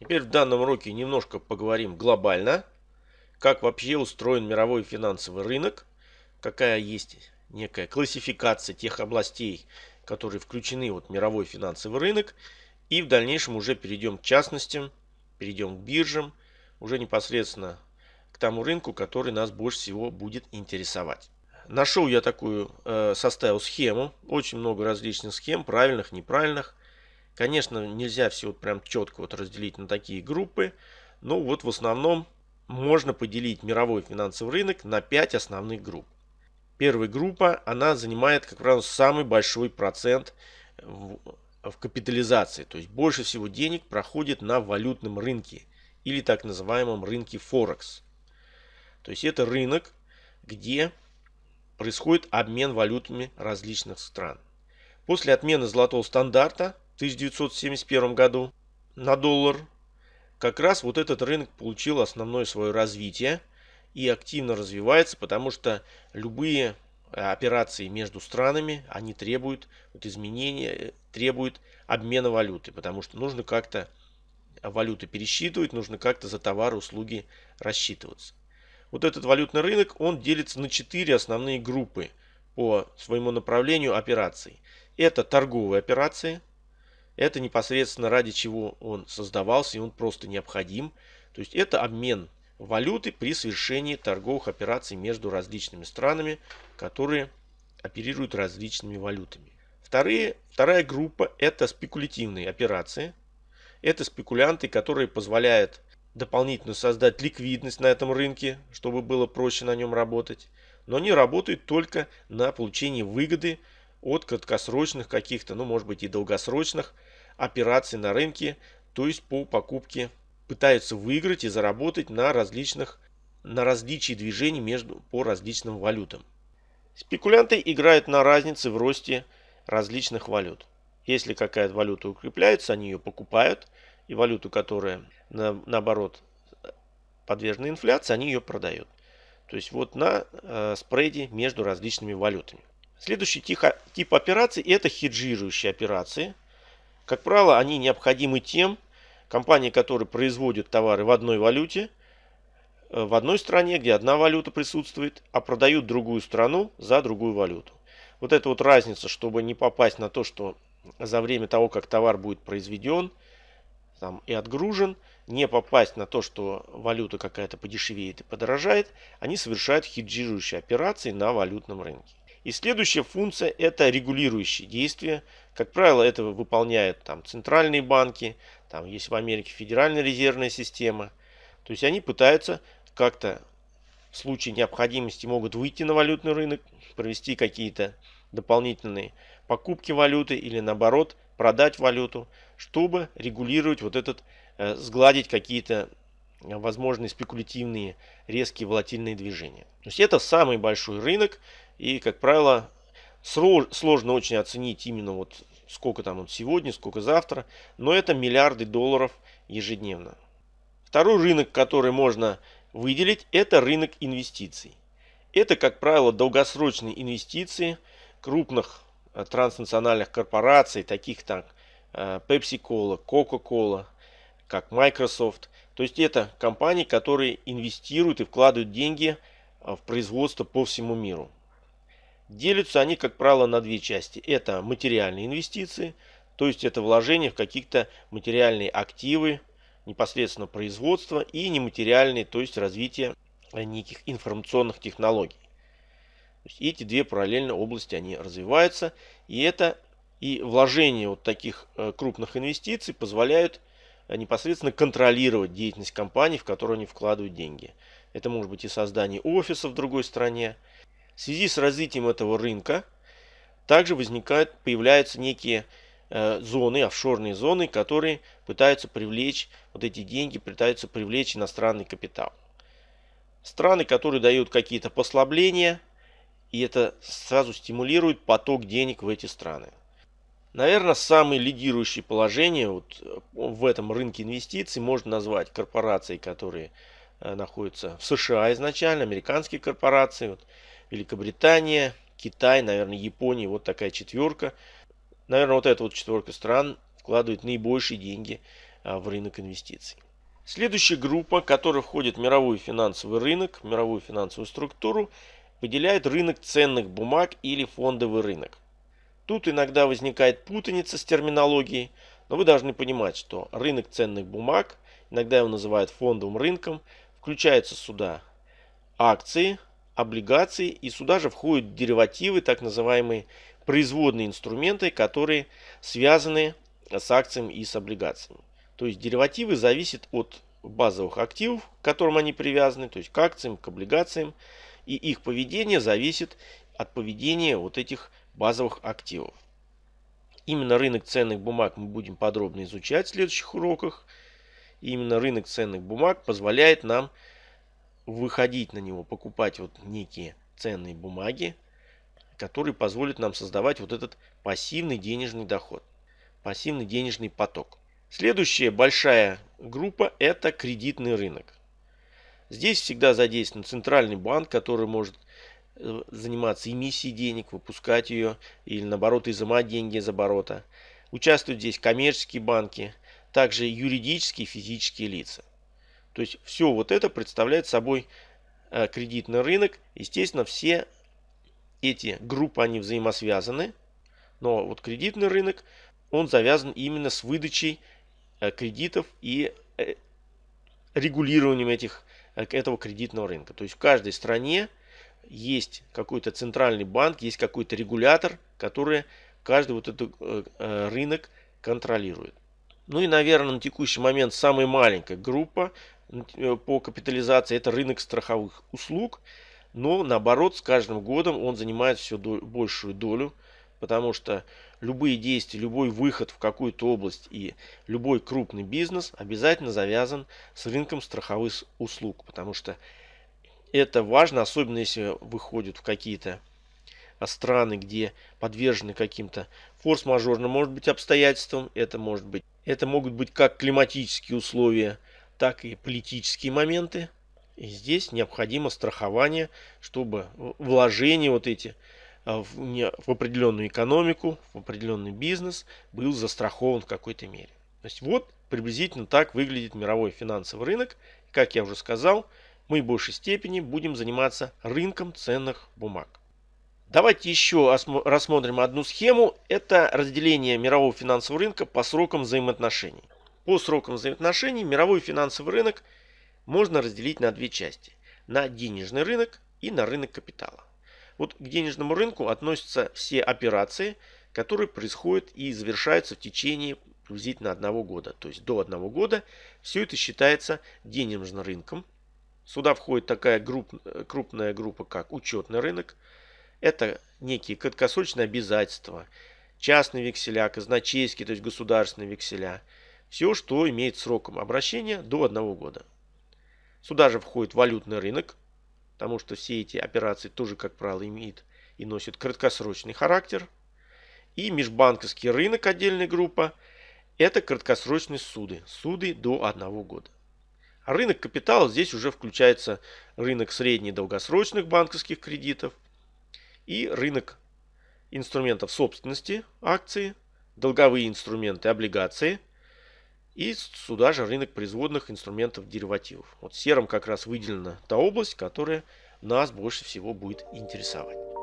Теперь в данном уроке немножко поговорим глобально, как вообще устроен мировой финансовый рынок, какая есть некая классификация тех областей, которые включены в мировой финансовый рынок, и в дальнейшем уже перейдем к частностям, перейдем к биржам, уже непосредственно к тому рынку, который нас больше всего будет интересовать. Нашел я такую, э, составил схему, очень много различных схем, правильных, неправильных. Конечно, нельзя все вот прям четко вот разделить на такие группы, но вот в основном можно поделить мировой финансовый рынок на 5 основных групп. Первая группа, она занимает, как правило, самый большой процент в, в капитализации. То есть больше всего денег проходит на валютном рынке или так называемом рынке Форекс. То есть это рынок, где происходит обмен валютами различных стран. После отмены золотого стандарта 1971 году на доллар, как раз вот этот рынок получил основное свое развитие и активно развивается, потому что любые э, операции между странами, они требуют вот изменения, э, требуют обмена валюты, потому что нужно как-то валюты пересчитывать, нужно как-то за товары, услуги рассчитываться. Вот этот валютный рынок, он делится на четыре основные группы по своему направлению операций. Это торговые операции – это непосредственно ради чего он создавался и он просто необходим. То есть это обмен валюты при совершении торговых операций между различными странами, которые оперируют различными валютами. Вторые, вторая группа это спекулятивные операции. Это спекулянты, которые позволяют дополнительно создать ликвидность на этом рынке, чтобы было проще на нем работать. Но они работают только на получении выгоды от краткосрочных каких-то, ну может быть и долгосрочных операций на рынке, то есть по покупке пытаются выиграть и заработать на различных на различии движений между по различным валютам. Спекулянты играют на разнице в росте различных валют. Если какая-то валюта укрепляется, они ее покупают, и валюту, которая на, наоборот подвержена инфляции, они ее продают. То есть вот на э, спреде между различными валютами. Следующий тип операций это хеджирующие операции. Как правило, они необходимы тем, компании, которые производят товары в одной валюте, э, в одной стране, где одна валюта присутствует, а продают другую страну за другую валюту. Вот эта вот разница, чтобы не попасть на то, что за время того, как товар будет произведен там, и отгружен, не попасть на то, что валюта какая-то подешевеет и подорожает, они совершают хеджирующие операции на валютном рынке. И следующая функция это регулирующие действия. Как правило, это выполняют там центральные банки, там есть в Америке Федеральная резервная система. То есть они пытаются как-то в случае необходимости могут выйти на валютный рынок, провести какие-то дополнительные покупки валюты или наоборот продать валюту, чтобы регулировать вот этот, э, сгладить какие-то возможные спекулятивные резкие волатильные движения. То есть это самый большой рынок и, как правило, сложно очень оценить именно вот сколько там он сегодня, сколько завтра, но это миллиарды долларов ежедневно. Второй рынок, который можно выделить, это рынок инвестиций. Это, как правило, долгосрочные инвестиции крупных э, транснациональных корпораций, таких как э, Pepsi-Cola, Coca-Cola, как Microsoft. То есть это компании, которые инвестируют и вкладывают деньги э, в производство по всему миру. Делятся они, как правило, на две части. Это материальные инвестиции, то есть это вложение в какие-то материальные активы, непосредственно производства и нематериальные, то есть развитие неких информационных технологий. эти две параллельно области они развиваются, и это и вложение вот таких э, крупных инвестиций позволяют э, непосредственно контролировать деятельность компаний, в которые они вкладывают деньги. Это может быть и создание офиса в другой стране, в связи с развитием этого рынка также возникают, появляются некие э, зоны, офшорные зоны, которые пытаются привлечь вот эти деньги, пытаются привлечь иностранный капитал. Страны, которые дают какие-то послабления, и это сразу стимулирует поток денег в эти страны. Наверное, самое лидирующее положение вот в этом рынке инвестиций можно назвать корпорации, которые э, находятся в США изначально, американские корпорации. Вот Великобритания, Китай, наверное, Япония. Вот такая четверка. Наверное, вот эта вот четверка стран вкладывает наибольшие деньги а, в рынок инвестиций. Следующая группа, которая входит в мировой финансовый рынок, мировую финансовую структуру, выделяет рынок ценных бумаг или фондовый рынок. Тут иногда возникает путаница с терминологией, но вы должны понимать, что рынок ценных бумаг, иногда его называют фондовым рынком, включается сюда акции, облигации и сюда же входят деривативы, так называемые производные инструменты, которые связаны с акциями и с облигациями. То есть деривативы зависят от базовых активов, к которым они привязаны, то есть к акциям, к облигациям, и их поведение зависит от поведения вот этих базовых активов. Именно рынок ценных бумаг мы будем подробно изучать в следующих уроках. И именно рынок ценных бумаг позволяет нам выходить на него, покупать вот некие ценные бумаги, которые позволят нам создавать вот этот пассивный денежный доход, пассивный денежный поток. Следующая большая группа – это кредитный рынок. Здесь всегда задействован центральный банк, который может э, заниматься эмиссией денег, выпускать ее или наоборот изымать деньги из оборота. Участвуют здесь коммерческие банки, также юридические и физические лица. То есть все вот это представляет собой э, кредитный рынок. Естественно, все эти группы, они взаимосвязаны. Но вот кредитный рынок, он завязан именно с выдачей э, кредитов и регулированием этих Э, этого кредитного рынка. То есть в каждой стране есть какой-то центральный банк, есть какой-то регулятор, который каждый вот этот э, э, рынок контролирует. Ну и, наверное, на текущий момент самая маленькая группа по капитализации – это рынок страховых услуг. Но, наоборот, с каждым годом он занимает все большую долю потому что любые действия, любой выход в какую-то область и любой крупный бизнес обязательно завязан с рынком страховых услуг, потому что это важно, особенно если выходят в какие-то страны, где подвержены каким-то форс-мажорным, может быть, обстоятельствам. Это может быть, это могут быть как климатические условия, так и политические моменты. И здесь необходимо страхование, чтобы вложения вот эти а, в, в определенную экономику, в определенный бизнес был застрахован в какой-то мере. То есть вот приблизительно так выглядит мировой финансовый рынок. Как я уже сказал, мы в большей степени будем заниматься рынком ценных бумаг. Давайте еще рассмотрим одну схему. Это разделение мирового финансового рынка по срокам взаимоотношений. По срокам взаимоотношений мировой финансовый рынок можно разделить на две части. На денежный рынок и на рынок капитала. Вот к денежному рынку относятся все операции, которые происходят и завершаются в течение приблизительно одного года. То есть до одного года все это считается денежным рынком. Сюда входит такая групп, крупная группа, как учетный рынок. Это некие краткосрочные обязательства, частные векселя, казначейские, то есть государственные векселя. Все, что имеет сроком обращения до одного года. Сюда же входит валютный рынок, потому что все эти операции тоже, как правило, имеют и носят краткосрочный характер. И межбанковский рынок, отдельная группа, это краткосрочные суды, суды до одного года. А рынок капитала здесь уже включается рынок средне- и долгосрочных банковских кредитов и рынок инструментов собственности, акции, долговые инструменты, облигации – и сюда же рынок производных инструментов деривативов. Вот серым как раз выделена та область, которая нас больше всего будет интересовать.